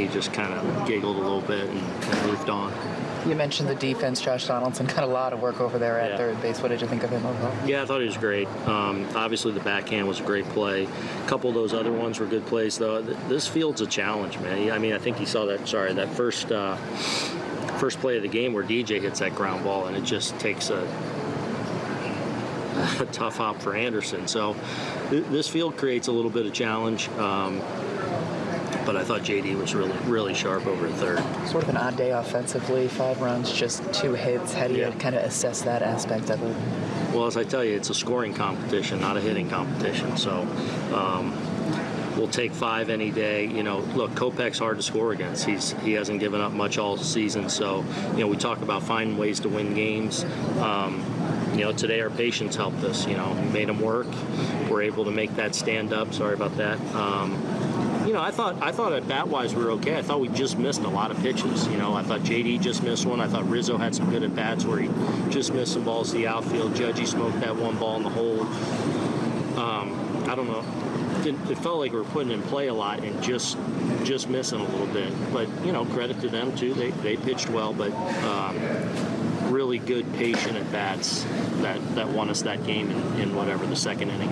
He just kind of giggled a little bit and, and moved on. You mentioned the defense. Josh Donaldson got a lot of work over there at Yeah. third base. What did you think of him overall? Yeah, I thought he was great. Um, obviously, the backhand was a great play. A couple of those other ones were good plays, though. This field's a challenge, man. I mean, I think he saw that. Sorry, that first uh, first play of the game where DJ hits that ground ball, and it just takes a, a tough hop for Anderson. So th- this field creates a little bit of challenge. Um, but I thought JD was really, really sharp over third. Sort of an odd day offensively. Five runs, just two hits. How do you Yeah. kind of assess that aspect of it? Well, as I tell you, it's a scoring competition, not a hitting competition. So um, we'll take five any day. You know, look, Kopech's hard to score against. He's he hasn't given up much all season. So you know, we talk about finding ways to win games. Um, you know, today our patience helped us. You know, made them work. We're able to make that stand up. Sorry about that. Um, you know, I thought I thought at bat wise we were okay. I thought we just missed a lot of pitches. You know, I thought JD just missed one. I thought Rizzo had some good at bats where he just missed some balls to the outfield. Judgy smoked that one ball in the hole. Um, I don't know. It, it felt like we were putting in play a lot and just just missing a little bit. But you know, credit to them too. They they pitched well, but. Um, Really good, patient at bats that, that won us that game in, in whatever the second inning.